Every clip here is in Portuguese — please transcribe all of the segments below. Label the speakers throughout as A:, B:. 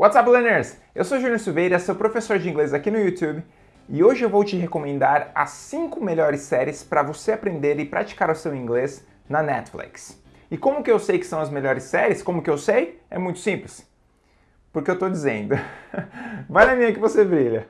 A: What's up, learners? Eu sou Júnior Silveira, seu professor de inglês aqui no YouTube, e hoje eu vou te recomendar as 5 melhores séries para você aprender e praticar o seu inglês na Netflix. E como que eu sei que são as melhores séries? Como que eu sei? É muito simples. Porque eu tô dizendo. Vai na minha que você brilha.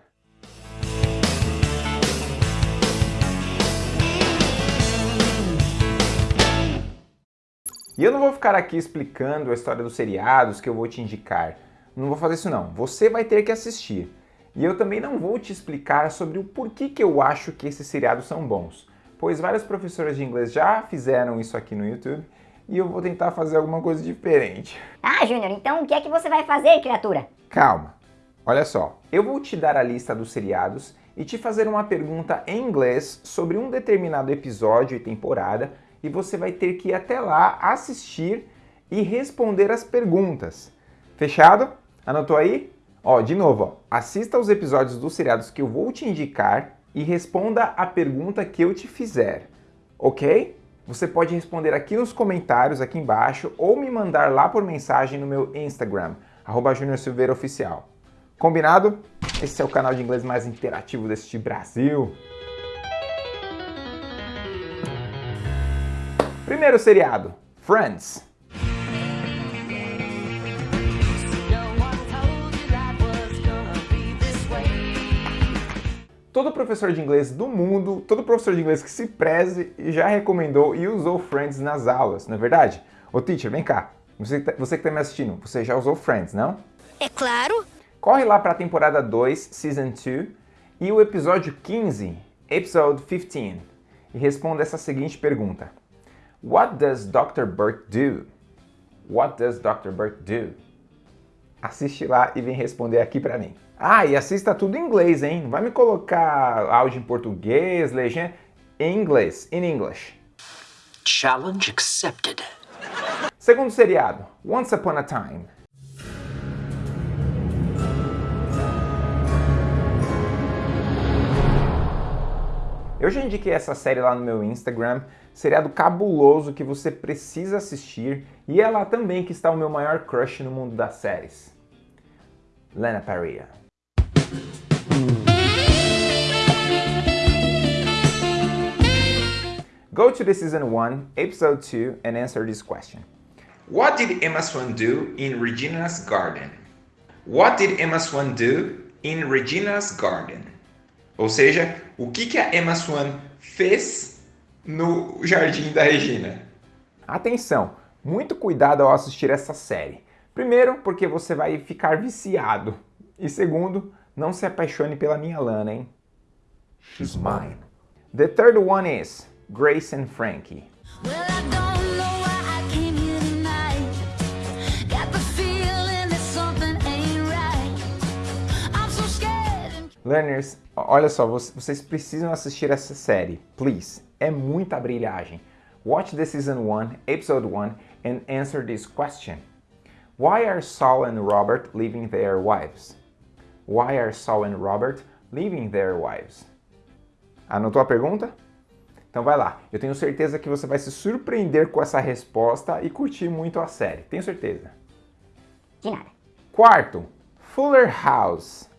A: E eu não vou ficar aqui explicando a história dos seriados que eu vou te indicar. Não vou fazer isso não. Você vai ter que assistir. E eu também não vou te explicar sobre o porquê que eu acho que esses seriados são bons, pois vários professores de inglês já fizeram isso aqui no YouTube e eu vou tentar fazer alguma coisa diferente.
B: Ah, Júnior, então o que é que você vai fazer, criatura?
A: Calma. Olha só, eu vou te dar a lista dos seriados e te fazer uma pergunta em inglês sobre um determinado episódio e temporada e você vai ter que ir até lá assistir e responder as perguntas. Fechado? Anotou aí? Ó, de novo, ó, assista aos episódios dos seriados que eu vou te indicar e responda a pergunta que eu te fizer, ok? Você pode responder aqui nos comentários, aqui embaixo, ou me mandar lá por mensagem no meu Instagram, arroba Oficial. Combinado? Esse é o canal de inglês mais interativo deste Brasil. Primeiro seriado, Friends. Todo professor de inglês do mundo, todo professor de inglês que se preze já recomendou e usou Friends nas aulas, não é verdade? Ô teacher, vem cá, você, tá, você que está me assistindo, você já usou Friends, não?
B: É claro!
A: Corre lá para a temporada 2, Season 2, e o episódio 15, Episode 15, e responda essa seguinte pergunta. What does Dr. Burt do? What does Dr. Burt do? Assiste lá e vem responder aqui para mim. Ah, e assista tudo em inglês, hein? Não vai me colocar áudio em português, legenda... Em inglês, in English.
C: Challenge accepted.
A: Segundo seriado, Once Upon a Time. Eu já indiquei essa série lá no meu Instagram, seriado cabuloso que você precisa assistir e é lá também que está o meu maior crush no mundo das séries. Lena Parrilla. Go to the season 1, episode 2 and answer this question.
D: What did Emma Swan do in Regina's garden? What did Emma Swan do in Regina's garden? Ou seja, o que, que a Emma Swan fez no jardim da Regina?
A: Atenção, muito cuidado ao assistir essa série. Primeiro, porque você vai ficar viciado. E segundo, não se apaixone pela minha Lana, hein?
D: She's mine.
A: The third one is Grace and Frankie. Learners, olha só, vocês precisam assistir essa série, please. É muita brilhagem. Watch the season 1, episode 1 and answer this question. Why are Saul and Robert leaving their wives? Why are Saul and Robert leaving their wives? Anotou a pergunta? Então vai lá. Eu tenho certeza que você vai se surpreender com essa resposta e curtir muito a série. Tenho certeza.
B: De nada.
A: Quarto, Fuller House.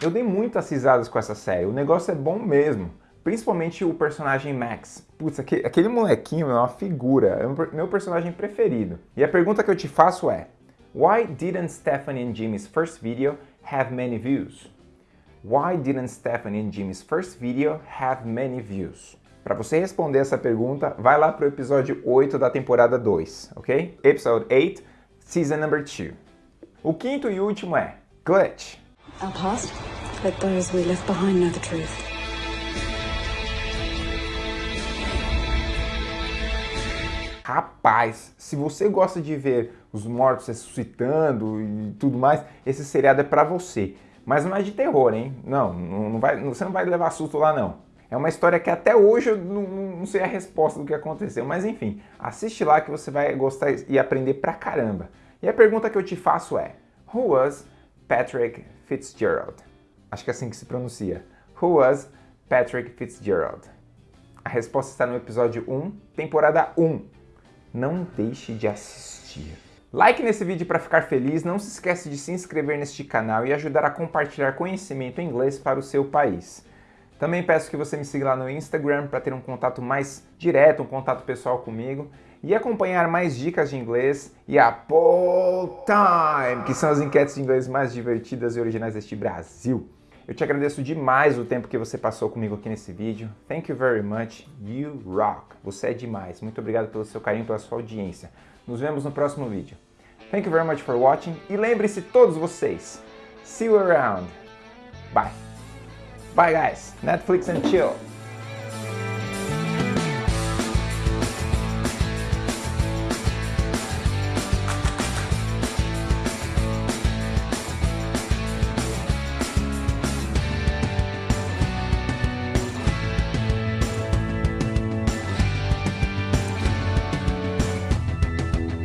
A: Eu dei muitas risadas com essa série, o negócio é bom mesmo. Principalmente o personagem Max. Putz, aquele, aquele molequinho é uma figura, é o meu personagem preferido. E a pergunta que eu te faço é, Why didn't Stephanie and Jimmy's first video have many views? Why didn't Stephanie and Jimmy's first video have many views? Para você responder essa pergunta, vai lá para o episódio 8 da temporada 2, ok? Episode 8, season number 2. O quinto e último é Glitch.
E: Our past, let those we left behind know the truth.
A: Rapaz, se você gosta de ver os mortos ressuscitando e tudo mais, esse seriado é pra você. Mas não é de terror, hein? Não, não vai, você não vai levar susto lá, não. É uma história que até hoje eu não, não sei a resposta do que aconteceu. Mas enfim, assiste lá que você vai gostar e aprender pra caramba. E a pergunta que eu te faço é, Who was Patrick Fitzgerald? Acho que é assim que se pronuncia. Who was Patrick Fitzgerald? A resposta está no episódio 1, temporada 1. Não deixe de assistir. Like nesse vídeo para ficar feliz, não se esquece de se inscrever neste canal e ajudar a compartilhar conhecimento em inglês para o seu país. Também peço que você me siga lá no Instagram para ter um contato mais direto, um contato pessoal comigo e acompanhar mais dicas de inglês e a Poll Time, que são as enquetes de inglês mais divertidas e originais deste Brasil. Eu te agradeço demais o tempo que você passou comigo aqui nesse vídeo. Thank you very much. You rock. Você é demais. Muito obrigado pelo seu carinho, pela sua audiência. Nos vemos no próximo vídeo. Thank you very much for watching. E lembre-se todos vocês. See you around. Bye. Bye guys. Netflix and chill.